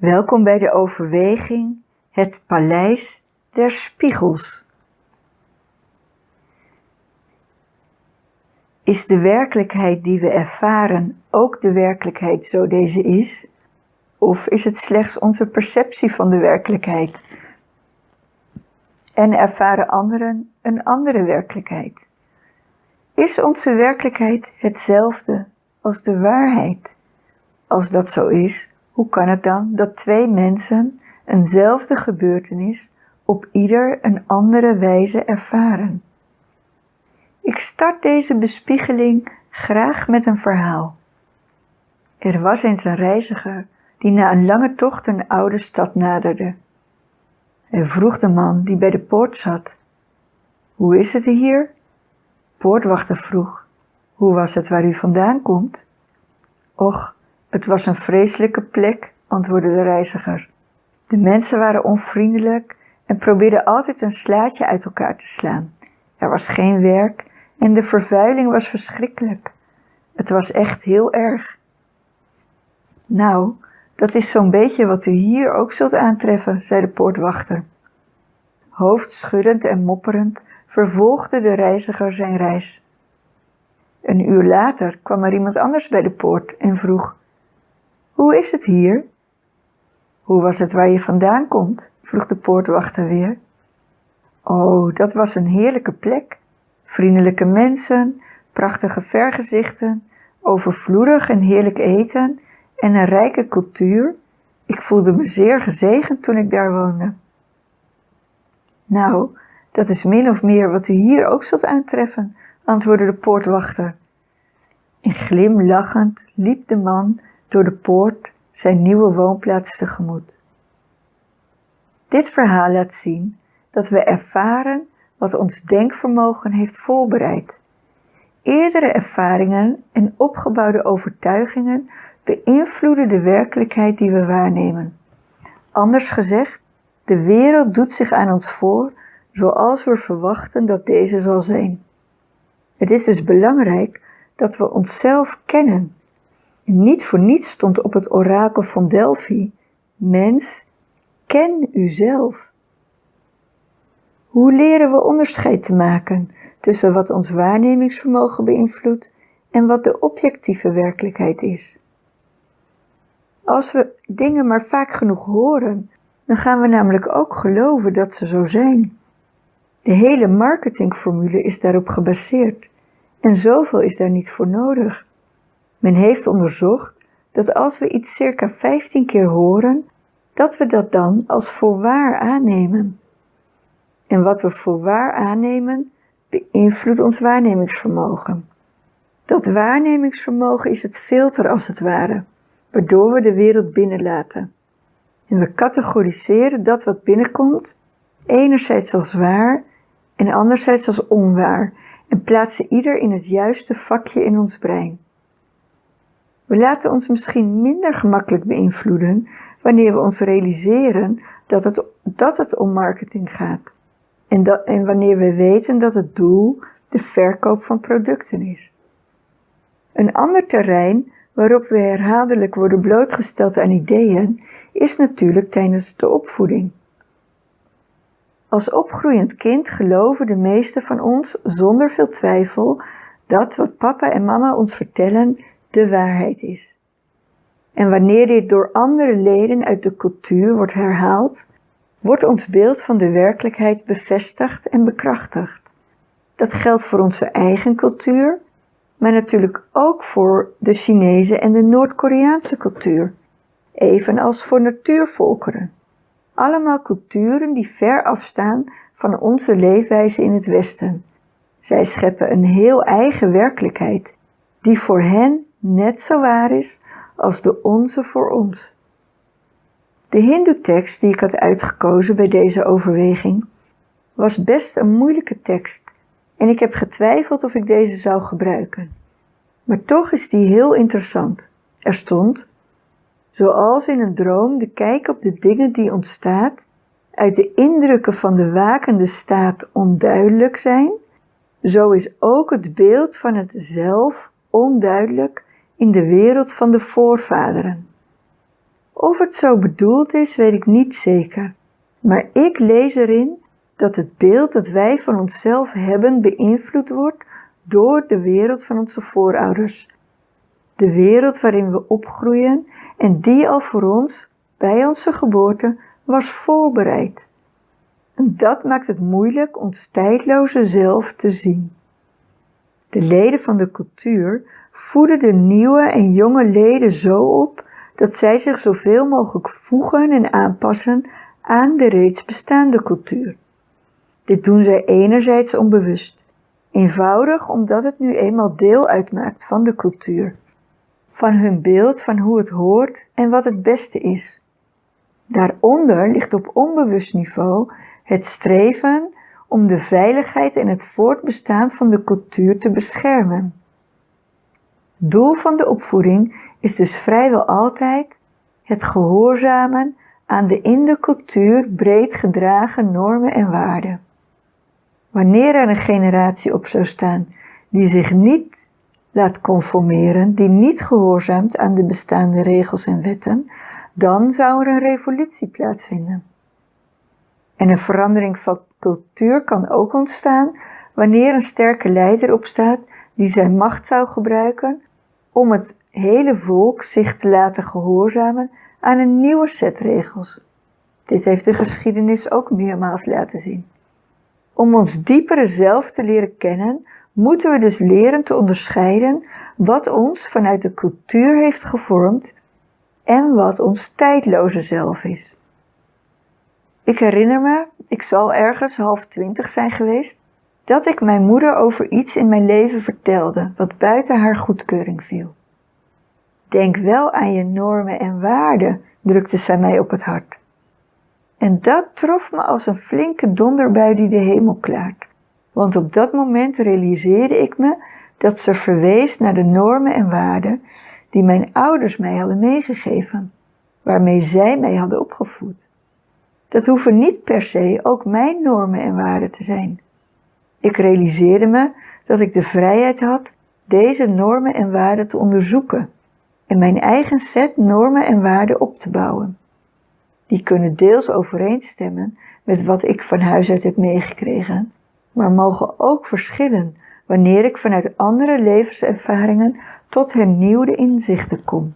Welkom bij de overweging Het Paleis der Spiegels. Is de werkelijkheid die we ervaren ook de werkelijkheid zo deze is? Of is het slechts onze perceptie van de werkelijkheid? En ervaren anderen een andere werkelijkheid? Is onze werkelijkheid hetzelfde als de waarheid? Als dat zo is, hoe kan het dan dat twee mensen eenzelfde gebeurtenis op ieder een andere wijze ervaren? Ik start deze bespiegeling graag met een verhaal. Er was eens een reiziger die na een lange tocht een oude stad naderde. Hij vroeg de man die bij de poort zat, Hoe is het hier? Poortwachter vroeg, Hoe was het waar u vandaan komt? Och, het was een vreselijke plek, antwoordde de reiziger. De mensen waren onvriendelijk en probeerden altijd een slaatje uit elkaar te slaan. Er was geen werk en de vervuiling was verschrikkelijk. Het was echt heel erg. Nou, dat is zo'n beetje wat u hier ook zult aantreffen, zei de poortwachter. Hoofdschuddend en mopperend vervolgde de reiziger zijn reis. Een uur later kwam er iemand anders bij de poort en vroeg, Hoe is het hier? Hoe was het waar je vandaan komt? vroeg de poortwachter weer. Oh, dat was een heerlijke plek. Vriendelijke mensen, prachtige vergezichten, overvloedig en heerlijk eten en een rijke cultuur. Ik voelde me zeer gezegend toen ik daar woonde. Nou, dat is min of meer wat u hier ook zult aantreffen, antwoordde de poortwachter. En glimlachend liep de man door de poort zijn nieuwe woonplaats tegemoet. Dit verhaal laat zien dat we ervaren wat ons denkvermogen heeft voorbereid. Eerdere ervaringen en opgebouwde overtuigingen beïnvloeden de werkelijkheid die we waarnemen. Anders gezegd, de wereld doet zich aan ons voor zoals we verwachten dat deze zal zijn. Het is dus belangrijk dat we onszelf kennen. Niet voor niets stond op het orakel van Delphi, mens, ken uzelf. Hoe leren we onderscheid te maken tussen wat ons waarnemingsvermogen beïnvloedt en wat de objectieve werkelijkheid is? Als we dingen maar vaak genoeg horen, dan gaan we namelijk ook geloven dat ze zo zijn. De hele marketingformule is daarop gebaseerd en zoveel is daar niet voor nodig. Men heeft onderzocht dat als we iets circa 15 keer horen, dat we dat dan als voor waar aannemen. En wat we voor waar aannemen, beïnvloedt ons waarnemingsvermogen. Dat waarnemingsvermogen is het filter als het ware, waardoor we de wereld binnenlaten. En we categoriseren dat wat binnenkomt, enerzijds als waar en anderzijds als onwaar, en plaatsen ieder in het juiste vakje in ons brein. We laten ons misschien minder gemakkelijk beïnvloeden wanneer we ons realiseren dat het, dat het om marketing gaat. En, dat, en wanneer we weten dat het doel de verkoop van producten is. Een ander terrein waarop we herhaaldelijk worden blootgesteld aan ideeën, is natuurlijk tijdens de opvoeding. Als opgroeiend kind geloven de meesten van ons zonder veel twijfel dat wat papa en mama ons vertellen de waarheid is. En wanneer dit door andere leden uit de cultuur wordt herhaald, wordt ons beeld van de werkelijkheid bevestigd en bekrachtigd. Dat geldt voor onze eigen cultuur, maar natuurlijk ook voor de Chinese en de Noord-Koreaanse cultuur, evenals voor natuurvolkeren. Allemaal culturen die ver afstaan van onze leefwijze in het Westen. Zij scheppen een heel eigen werkelijkheid, die voor hen net zo waar is als de onze voor ons. De Hindoe-tekst die ik had uitgekozen bij deze overweging was best een moeilijke tekst en ik heb getwijfeld of ik deze zou gebruiken. Maar toch is die heel interessant. Er stond, zoals in een droom de kijk op de dingen die ontstaat, uit de indrukken van de wakende staat onduidelijk zijn, zo is ook het beeld van het zelf onduidelijk in de wereld van de voorvaderen. Of het zo bedoeld is, weet ik niet zeker. Maar ik lees erin dat het beeld dat wij van onszelf hebben beïnvloed wordt door de wereld van onze voorouders. De wereld waarin we opgroeien en die al voor ons, bij onze geboorte, was voorbereid. En dat maakt het moeilijk ons tijdloze zelf te zien. De leden van de cultuur voeden de nieuwe en jonge leden zo op dat zij zich zoveel mogelijk voegen en aanpassen aan de reeds bestaande cultuur. Dit doen zij enerzijds onbewust, eenvoudig omdat het nu eenmaal deel uitmaakt van de cultuur, van hun beeld van hoe het hoort en wat het beste is. Daaronder ligt op onbewust niveau het streven om de veiligheid en het voortbestaan van de cultuur te beschermen. Doel van de opvoeding is dus vrijwel altijd het gehoorzamen aan de in de cultuur breed gedragen normen en waarden. Wanneer er een generatie op zou staan die zich niet laat conformeren, die niet gehoorzaamt aan de bestaande regels en wetten, dan zou er een revolutie plaatsvinden. En een verandering van cultuur kan ook ontstaan wanneer een sterke leider opstaat die zijn macht zou gebruiken om het hele volk zich te laten gehoorzamen aan een nieuwe set regels. Dit heeft de geschiedenis ook meermaals laten zien. Om ons diepere zelf te leren kennen, moeten we dus leren te onderscheiden wat ons vanuit de cultuur heeft gevormd en wat ons tijdloze zelf is. Ik herinner me, ik zal ergens half twintig zijn geweest, dat ik mijn moeder over iets in mijn leven vertelde wat buiten haar goedkeuring viel. Denk wel aan je normen en waarden, drukte zij mij op het hart. En dat trof me als een flinke donderbui die de hemel klaart. Want op dat moment realiseerde ik me dat ze verwees naar de normen en waarden die mijn ouders mij hadden meegegeven, waarmee zij mij hadden opgevoed. Dat hoeven niet per se ook mijn normen en waarden te zijn. Ik realiseerde me dat ik de vrijheid had deze normen en waarden te onderzoeken en mijn eigen set normen en waarden op te bouwen. Die kunnen deels overeenstemmen met wat ik van huis uit heb meegekregen, maar mogen ook verschillen wanneer ik vanuit andere levenservaringen tot hernieuwde inzichten kom.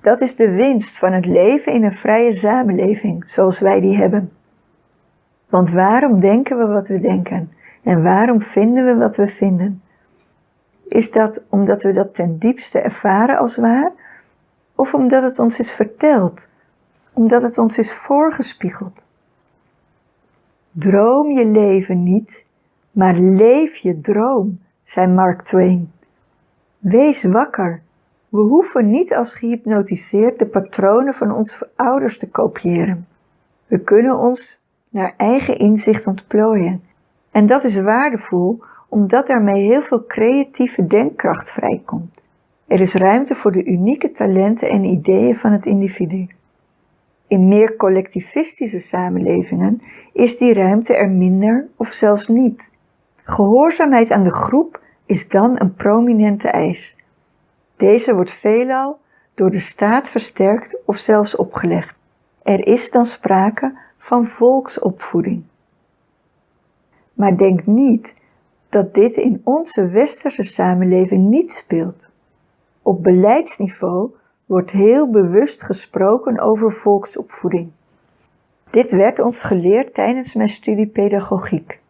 Dat is de winst van het leven in een vrije samenleving zoals wij die hebben. Want waarom denken we wat we denken en waarom vinden we wat we vinden? Is dat omdat we dat ten diepste ervaren als waar? Of omdat het ons is verteld? Omdat het ons is voorgespiegeld? Droom je leven niet, maar leef je droom, zei Mark Twain. Wees wakker. We hoeven niet als gehypnotiseerd de patronen van onze ouders te kopiëren. We kunnen ons naar eigen inzicht ontplooien. En dat is waardevol omdat daarmee heel veel creatieve denkkracht vrijkomt. Er is ruimte voor de unieke talenten en ideeën van het individu. In meer collectivistische samenlevingen is die ruimte er minder of zelfs niet. Gehoorzaamheid aan de groep is dan een prominente eis. Deze wordt veelal door de staat versterkt of zelfs opgelegd. Er is dan sprake van volksopvoeding. Maar denk niet dat dit in onze westerse samenleving niet speelt. Op beleidsniveau wordt heel bewust gesproken over volksopvoeding. Dit werd ons geleerd tijdens mijn studie pedagogiek.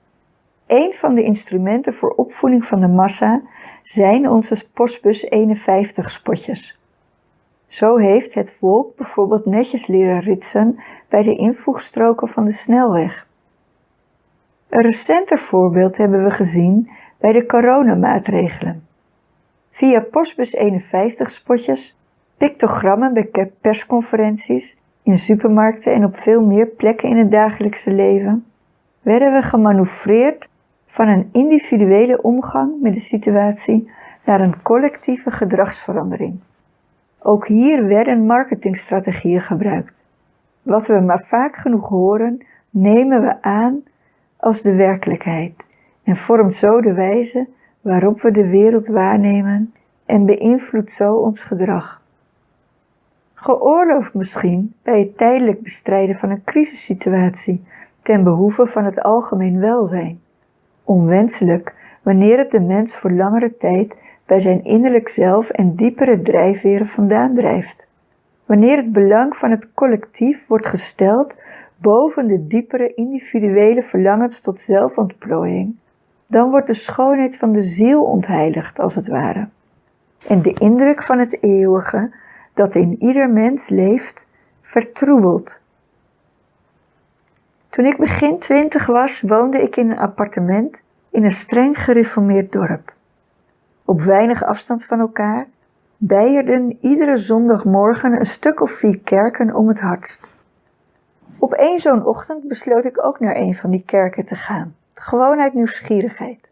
Een van de instrumenten voor opvoeding van de massa zijn onze postbus 51 spotjes. Zo heeft het volk bijvoorbeeld netjes leren ritsen bij de invoegstroken van de snelweg. Een recenter voorbeeld hebben we gezien bij de coronamaatregelen. Via Postbus 51 spotjes, pictogrammen bij persconferenties, in supermarkten en op veel meer plekken in het dagelijkse leven, werden we gemanoeuvreerd van een individuele omgang met de situatie naar een collectieve gedragsverandering. Ook hier werden marketingstrategieën gebruikt. Wat we maar vaak genoeg horen, nemen we aan als de werkelijkheid en vormt zo de wijze waarop we de wereld waarnemen en beïnvloedt zo ons gedrag. geoorloofd misschien bij het tijdelijk bestrijden van een crisissituatie ten behoeve van het algemeen welzijn. Onwenselijk wanneer het de mens voor langere tijd bij zijn innerlijk zelf en diepere drijfveren vandaan drijft. Wanneer het belang van het collectief wordt gesteld boven de diepere individuele verlangens tot zelfontplooiing, dan wordt de schoonheid van de ziel ontheiligd als het ware. En de indruk van het eeuwige dat in ieder mens leeft, vertroebeld. Toen ik begin twintig was, woonde ik in een appartement in een streng gereformeerd dorp. Op weinig afstand van elkaar bijerden iedere zondagmorgen een stuk of vier kerken om het hart. Op één zo'n ochtend besloot ik ook naar een van die kerken te gaan, gewoon uit nieuwsgierigheid.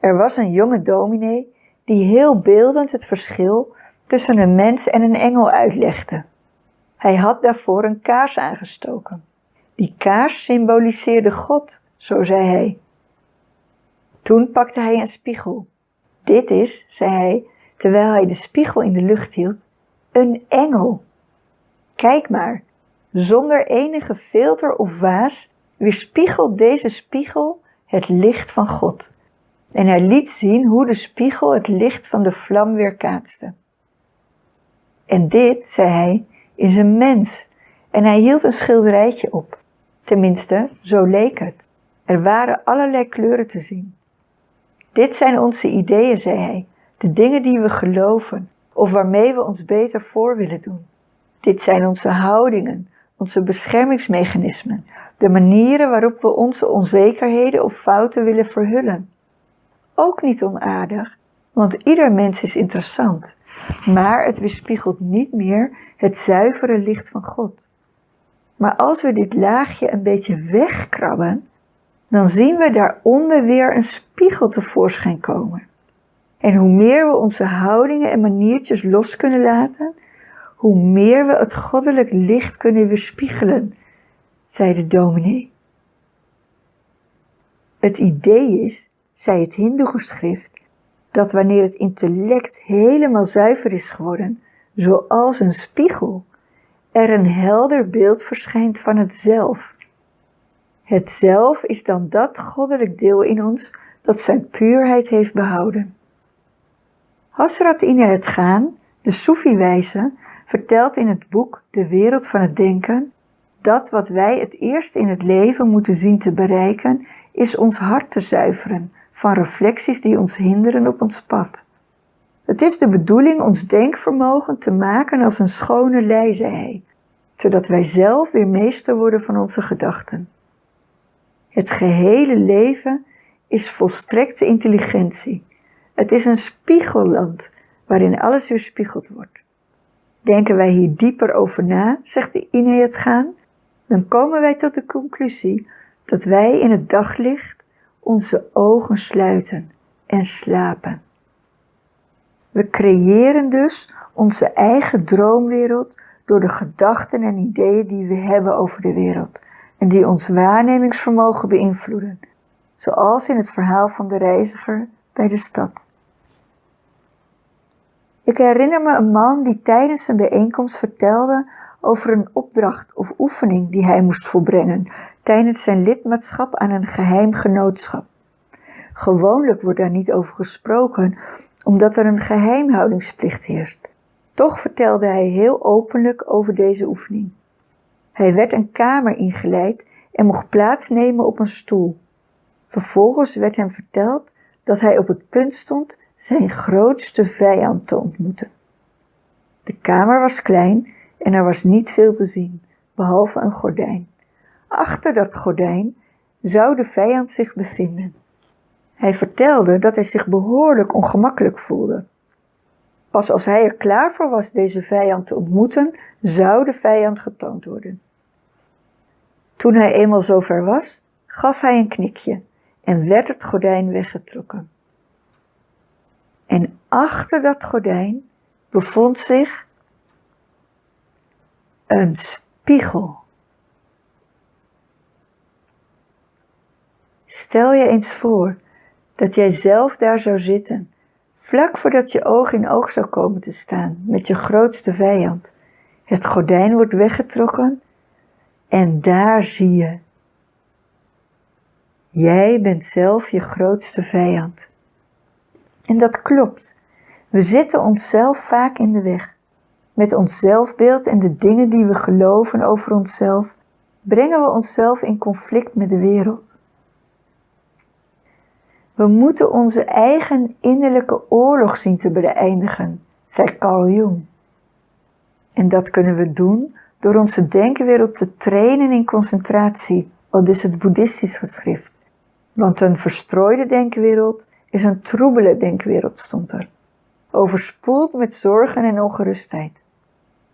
Er was een jonge dominee die heel beeldend het verschil tussen een mens en een engel uitlegde. Hij had daarvoor een kaars aangestoken. Die kaars symboliseerde God, zo zei hij. Toen pakte hij een spiegel. Dit is, zei hij, terwijl hij de spiegel in de lucht hield, een engel. Kijk maar, zonder enige filter of waas weerspiegelt deze spiegel het licht van God. En hij liet zien hoe de spiegel het licht van de vlam weerkaatste. En dit, zei hij, is een mens. En hij hield een schilderijtje op. Tenminste, zo leek het. Er waren allerlei kleuren te zien. Dit zijn onze ideeën, zei hij, de dingen die we geloven of waarmee we ons beter voor willen doen. Dit zijn onze houdingen, onze beschermingsmechanismen, de manieren waarop we onze onzekerheden of fouten willen verhullen. Ook niet onaardig, want ieder mens is interessant, maar het weerspiegelt niet meer het zuivere licht van God. Maar als we dit laagje een beetje wegkrabben, dan zien we daaronder weer een spiegel tevoorschijn komen. En hoe meer we onze houdingen en maniertjes los kunnen laten, hoe meer we het goddelijk licht kunnen weerspiegelen, zei de dominee. Het idee is, zei het hindoe-geschrift, dat wanneer het intellect helemaal zuiver is geworden, zoals een spiegel, er een helder beeld verschijnt van het zelf. Het zelf is dan dat goddelijk deel in ons dat zijn puurheid heeft behouden. Hasrat in het gaan, de Soefi-wijze, vertelt in het boek De wereld van het denken dat wat wij het eerst in het leven moeten zien te bereiken, is ons hart te zuiveren van reflecties die ons hinderen op ons pad. Het is de bedoeling ons denkvermogen te maken als een schone lei, zei hij, zodat wij zelf weer meester worden van onze gedachten. Het gehele leven is volstrekte intelligentie. Het is een spiegelland waarin alles weerspiegeld wordt. Denken wij hier dieper over na, zegt de Ine het gaan, dan komen wij tot de conclusie dat wij in het daglicht onze ogen sluiten en slapen. We creëren dus onze eigen droomwereld door de gedachten en ideeën die we hebben over de wereld en die ons waarnemingsvermogen beïnvloeden, zoals in het verhaal van de reiziger bij de stad. Ik herinner me een man die tijdens een bijeenkomst vertelde over een opdracht of oefening die hij moest volbrengen tijdens zijn lidmaatschap aan een geheim genootschap. Gewoonlijk wordt daar niet over gesproken, omdat er een geheimhoudingsplicht heerst. Toch vertelde hij heel openlijk over deze oefening. Hij werd een kamer ingeleid en mocht plaatsnemen op een stoel. Vervolgens werd hem verteld dat hij op het punt stond zijn grootste vijand te ontmoeten. De kamer was klein en er was niet veel te zien, behalve een gordijn. Achter dat gordijn zou de vijand zich bevinden. Hij vertelde dat hij zich behoorlijk ongemakkelijk voelde. Pas als hij er klaar voor was deze vijand te ontmoeten, zou de vijand getoond worden. Toen hij eenmaal zover was, gaf hij een knikje en werd het gordijn weggetrokken. En achter dat gordijn bevond zich een spiegel. Stel je eens voor dat jij zelf daar zou zitten, vlak voordat je oog in oog zou komen te staan met je grootste vijand, Het gordijn wordt weggetrokken en daar zie je. Jij bent zelf je grootste vijand. En dat klopt. We zitten onszelf vaak in de weg. Met ons zelfbeeld en de dingen die we geloven over onszelf, brengen we onszelf in conflict met de wereld. We moeten onze eigen innerlijke oorlog zien te beëindigen, zei Carl Jung. En dat kunnen we doen door onze denkwereld te trainen in concentratie, al dus het boeddhistisch geschrift. Want een verstrooide denkwereld is een troebele denkwereld, stond er. Overspoeld met zorgen en ongerustheid.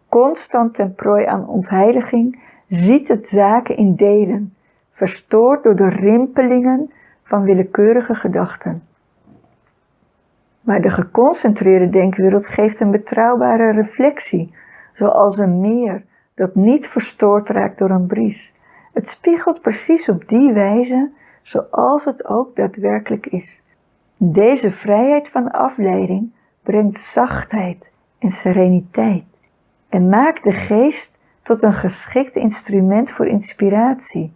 Constant ten prooi aan ontheiliging ziet het zaken in delen, verstoord door de rimpelingen van willekeurige gedachten. Maar de geconcentreerde denkwereld geeft een betrouwbare reflectie, zoals een meer dat niet verstoord raakt door een bries. Het spiegelt precies op die wijze zoals het ook daadwerkelijk is. Deze vrijheid van afleiding brengt zachtheid en sereniteit en maakt de geest tot een geschikt instrument voor inspiratie,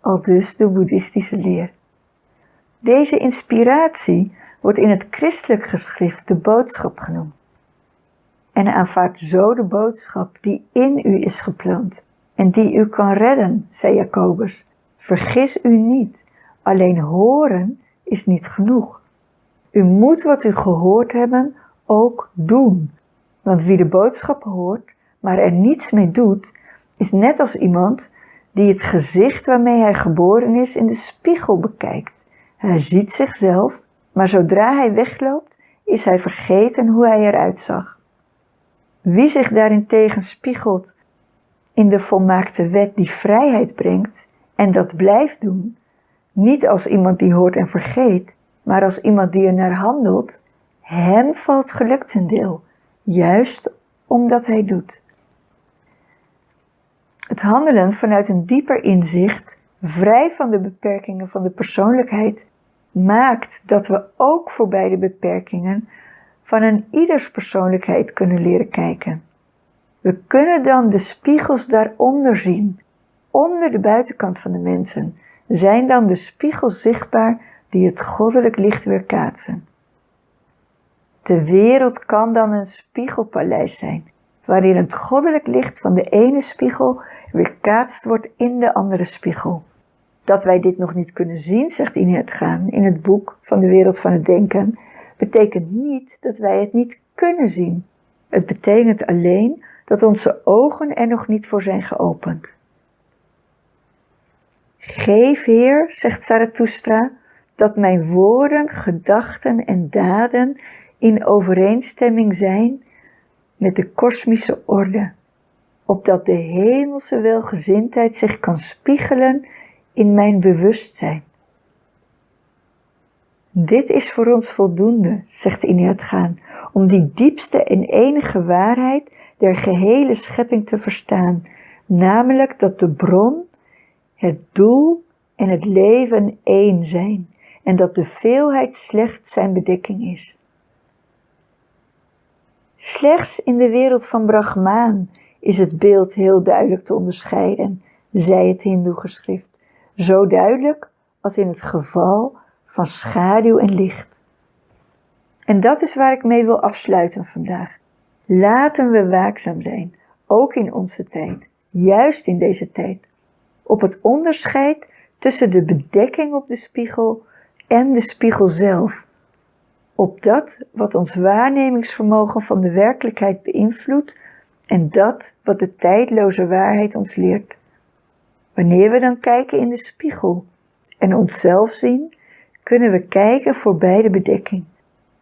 al dus de boeddhistische leer. Deze inspiratie wordt in het christelijk geschrift de boodschap genoemd. En aanvaardt zo de boodschap die in u is geplant en die u kan redden, zei Jacobus. Vergis u niet, alleen horen is niet genoeg. U moet wat u gehoord hebben ook doen. Want wie de boodschap hoort, maar er niets mee doet, is net als iemand die het gezicht waarmee hij geboren is in de spiegel bekijkt. Hij ziet zichzelf, maar zodra hij wegloopt, is hij vergeten hoe hij eruit zag. Wie zich daarentegen spiegelt in de volmaakte wet die vrijheid brengt en dat blijft doen, niet als iemand die hoort en vergeet, maar als iemand die er naar handelt, hem valt geluk ten deel, juist omdat hij doet. Het handelen vanuit een dieper inzicht, vrij van de beperkingen van de persoonlijkheid, maakt dat we ook voorbij de beperkingen van een ieders persoonlijkheid kunnen leren kijken. We kunnen dan de spiegels daaronder zien. Onder de buitenkant van de mensen zijn dan de spiegels zichtbaar die het goddelijk licht weerkaatsen. De wereld kan dan een spiegelpaleis zijn, waarin het goddelijk licht van de ene spiegel weerkaatst wordt in de andere spiegel. Dat wij dit nog niet kunnen zien, zegt Inet Gaan in het boek van de wereld van het denken, betekent niet dat wij het niet kunnen zien. Het betekent alleen dat onze ogen er nog niet voor zijn geopend. Geef, Heer, zegt Zarathustra, dat mijn woorden, gedachten en daden in overeenstemming zijn met de kosmische orde, opdat de hemelse welgezindheid zich kan spiegelen in mijn bewustzijn. Dit is voor ons voldoende, zegt Ineat Gaan, om die diepste en enige waarheid der gehele schepping te verstaan, namelijk dat de bron, het doel en het leven één zijn en dat de veelheid slechts zijn bedekking is. Slechts in de wereld van Brahmaan is het beeld heel duidelijk te onderscheiden, zei het Hindoe-geschrift. Zo duidelijk als in het geval van schaduw en licht. En dat is waar ik mee wil afsluiten vandaag. Laten we waakzaam zijn, ook in onze tijd, juist in deze tijd, op het onderscheid tussen de bedekking op de spiegel en de spiegel zelf. Op dat wat ons waarnemingsvermogen van de werkelijkheid beïnvloedt en dat wat de tijdloze waarheid ons leert. Wanneer we dan kijken in de spiegel en onszelf zien, kunnen we kijken voorbij de bedekking.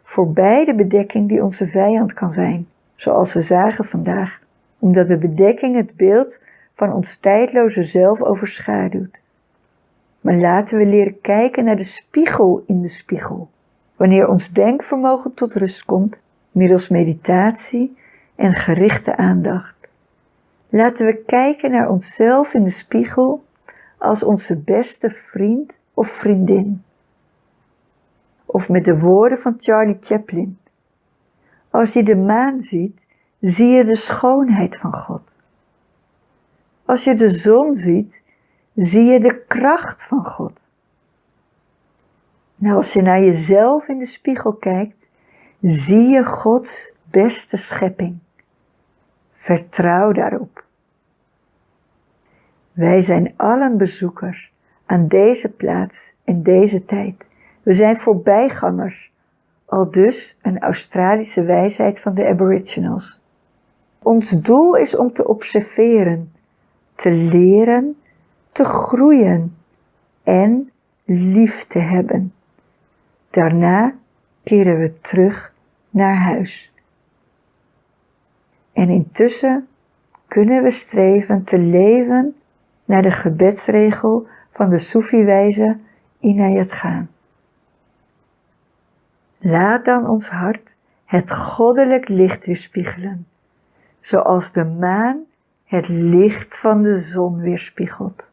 Voorbij de bedekking die onze vijand kan zijn, zoals we zagen vandaag, omdat de bedekking het beeld van ons tijdloze zelf overschaduwt. Maar laten we leren kijken naar de spiegel in de spiegel. Wanneer ons denkvermogen tot rust komt, middels meditatie en gerichte aandacht. Laten we kijken naar onszelf in de spiegel als onze beste vriend of vriendin. Of met de woorden van Charlie Chaplin. Als je de maan ziet, zie je de schoonheid van God. Als je de zon ziet, zie je de kracht van God. Nou, als je naar jezelf in de spiegel kijkt, zie je Gods beste schepping. Vertrouw daarop. Wij zijn allen bezoekers aan deze plaats in deze tijd. We zijn voorbijgangers, al dus een Australische wijsheid van de Aboriginals. Ons doel is om te observeren, te leren, te groeien en lief te hebben. Daarna keren we terug naar huis. En intussen kunnen we streven te leven naar de gebedsregel van de Soefi-wijze Inayat gaan. Laat dan ons hart het goddelijk licht weerspiegelen, zoals de maan het licht van de zon weerspiegelt.